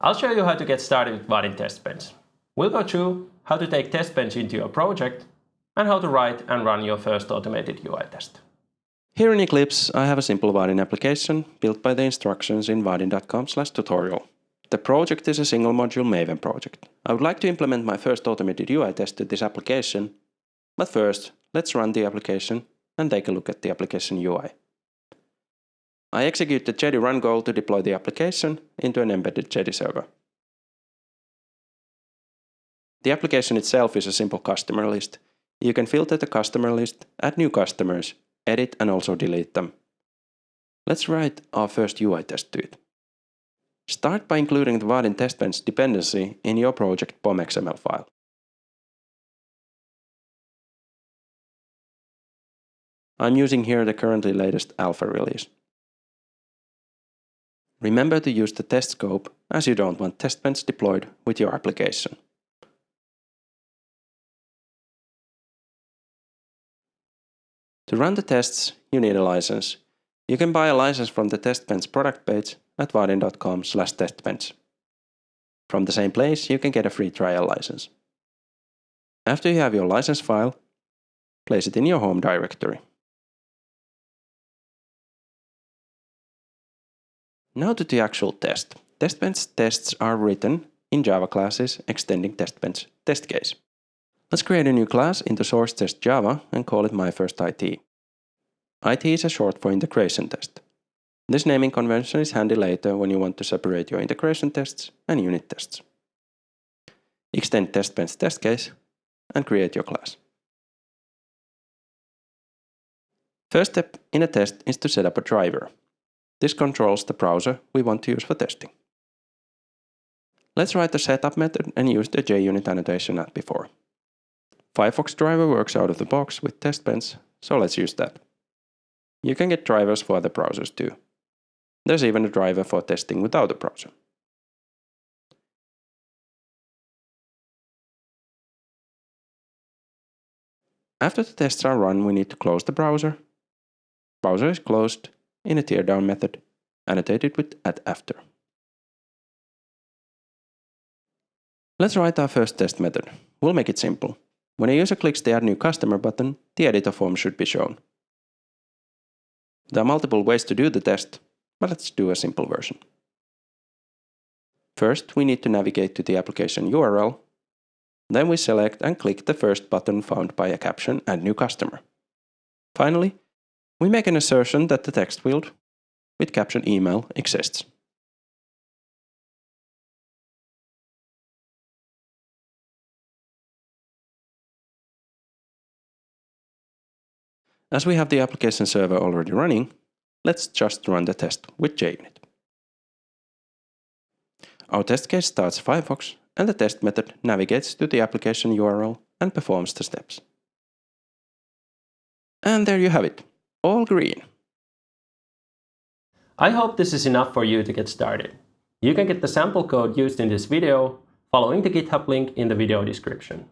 I'll show you how to get started with Vaadin TestBench. We'll go through how to take Test TestBench into your project and how to write and run your first automated UI test. Here in Eclipse, I have a simple Vaadin application built by the instructions in vaadin.com tutorial. The project is a single module Maven project. I would like to implement my first automated UI test to this application, but first, let's run the application and take a look at the application UI. I execute the Jetty run goal to deploy the application into an embedded Jetty server. The application itself is a simple customer list. You can filter the customer list, add new customers, edit and also delete them. Let's write our first UI test to it. Start by including the Vaadin TestBench dependency in your project POM.xml file. I'm using here the currently latest alpha release. Remember to use the test scope as you don't want test TestBench deployed with your application. To run the tests, you need a license. You can buy a license from the TestBench product page at vaadin.com testbench. From the same place, you can get a free trial license. After you have your license file, place it in your home directory. Now to the actual test. TestBench tests are written in Java classes extending TestBench test case. Let's create a new class into source test Java and call it MyFirstIT. IT. IT is a short for integration test. This naming convention is handy later when you want to separate your integration tests and unit tests. Extend TestBench test case and create your class. First step in a test is to set up a driver. This controls the browser we want to use for testing. Let's write the setup method and use the JUnit annotation as before. Firefox driver works out of the box with TestBench, so let's use that. You can get drivers for other browsers too. There's even a driver for testing without a browser. After the tests are run, we need to close the browser. Browser is closed in a teardown method, annotated with at after. Let's write our first test method. We'll make it simple. When a user clicks the Add New Customer button, the editor form should be shown. There are multiple ways to do the test, but let's do a simple version. First, we need to navigate to the application URL. Then we select and click the first button found by a caption Add New Customer. Finally, we make an assertion that the text field with caption email exists. As we have the application server already running, let's just run the test with JUnit. Our test case starts Firefox and the test method navigates to the application URL and performs the steps. And there you have it all green. I hope this is enough for you to get started. You can get the sample code used in this video following the GitHub link in the video description.